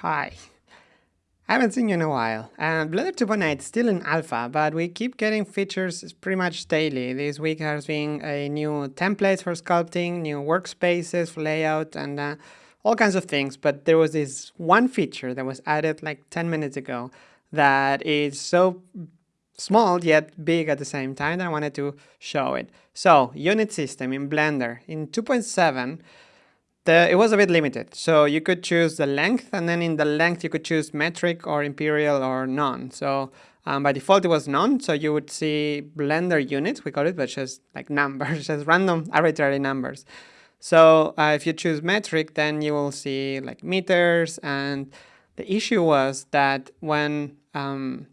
Hi. I haven't seen you in a while. And Blender 2.8 is still in alpha, but we keep getting features pretty much daily. This week has been a new templates for sculpting, new workspaces for layout, and uh, all kinds of things. But there was this one feature that was added like 10 minutes ago that is so small yet big at the same time that I wanted to show it. So, unit system in Blender in 2.7 the, it was a bit limited. So you could choose the length, and then in the length you could choose metric or imperial or none. So um, by default it was none, so you would see Blender units, we call it, but just like numbers, just random arbitrary numbers. So uh, if you choose metric, then you will see like meters, and the issue was that when um,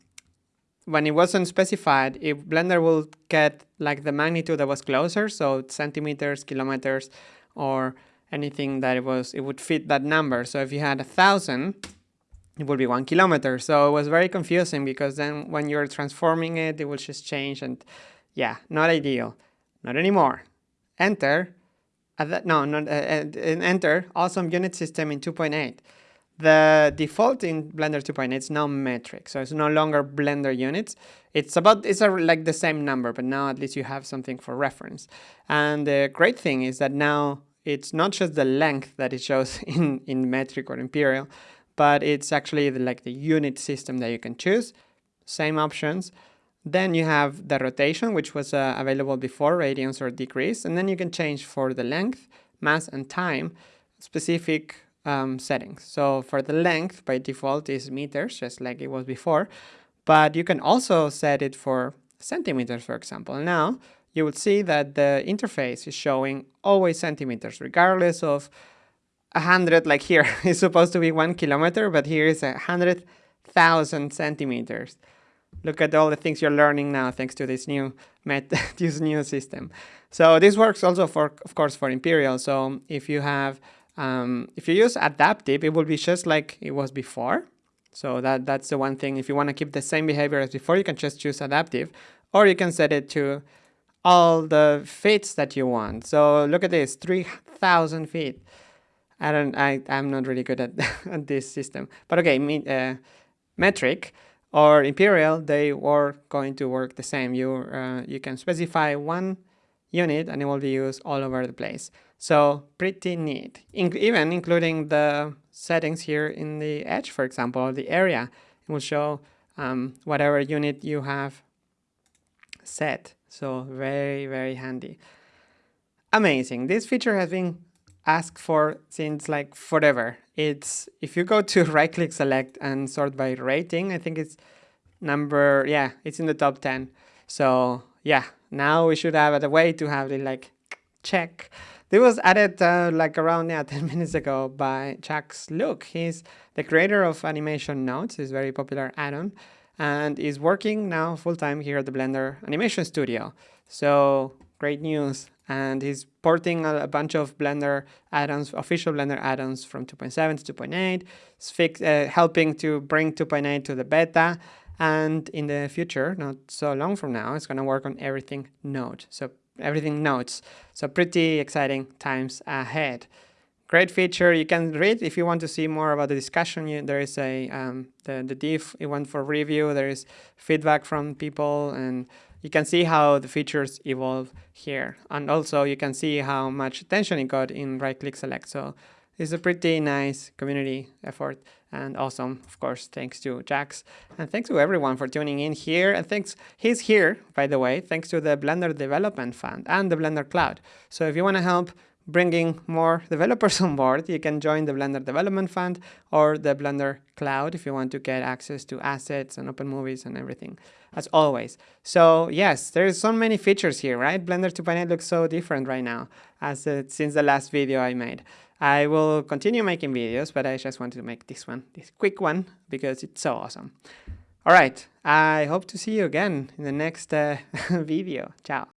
when it wasn't specified, if Blender will get like the magnitude that was closer, so centimeters, kilometers, or anything that it was it would fit that number. So if you had a thousand, it would be one kilometer. So it was very confusing because then when you're transforming it, it will just change and yeah, not ideal. Not anymore. Enter. At that, no, not uh, enter awesome unit system in 2.8. The default in Blender 2.8 is now metric, so it's no longer Blender units. It's about it's a, like the same number, but now at least you have something for reference. And the great thing is that now it's not just the length that it shows in, in metric or imperial, but it's actually the, like the unit system that you can choose. Same options. Then you have the rotation, which was uh, available before, radians or degrees. And then you can change for the length, mass, and time specific um, settings. So for the length, by default, is meters, just like it was before. But you can also set it for centimeters, for example. Now, you would see that the interface is showing always centimeters, regardless of a hundred, like here, it's supposed to be one kilometer, but here is a hundred thousand centimeters. Look at all the things you're learning now thanks to this new met this new system. So this works also for, of course, for Imperial. So if you have, um, if you use adaptive, it will be just like it was before. So that that's the one thing. If you want to keep the same behavior as before, you can just choose adaptive, or you can set it to all the feet that you want. So look at this, 3,000 feet. I don't, I, I'm not really good at, at this system. But okay, me, uh, metric or imperial, they were going to work the same. You, uh, you can specify one unit and it will be used all over the place. So pretty neat, In even including the settings here in the edge, for example, the area. It will show um, whatever unit you have set. So very, very handy. Amazing. This feature has been asked for since like forever. It's if you go to right click select and sort by rating, I think it's number, yeah, it's in the top 10. So yeah, now we should have a way to have it like check. This was added uh, like around yeah, 10 minutes ago by Jacques Lucke. He's the creator of Animation Nodes, this very popular add-on and is working now full-time here at the Blender Animation Studio. So great news. And he's porting a, a bunch of Blender add-ons, official Blender add-ons from 2.7 to 2.8, uh, helping to bring 2.8 to the beta. And in the future, not so long from now, it's going to work on everything Node. So everything nodes. So pretty exciting times ahead great feature. You can read if you want to see more about the discussion. You, there is a um, the the diff it went for review. There is feedback from people, and you can see how the features evolve here. And also you can see how much attention it got in right-click select. So it's a pretty nice community effort and awesome, of course, thanks to Jacques. And thanks to everyone for tuning in here. And thanks, he's here, by the way, thanks to the Blender Development Fund and the Blender Cloud. So if you want to help bringing more developers on board, you can join the Blender Development Fund or the Blender Cloud if you want to get access to assets and open movies and everything, as always. So yes, there's so many features here, right? Blender 2.8 looks so different right now as it, since the last video I made. I will continue making videos, but I just wanted to make this one, this quick one, because it's so awesome. All right, I hope to see you again in the next uh, video. Ciao.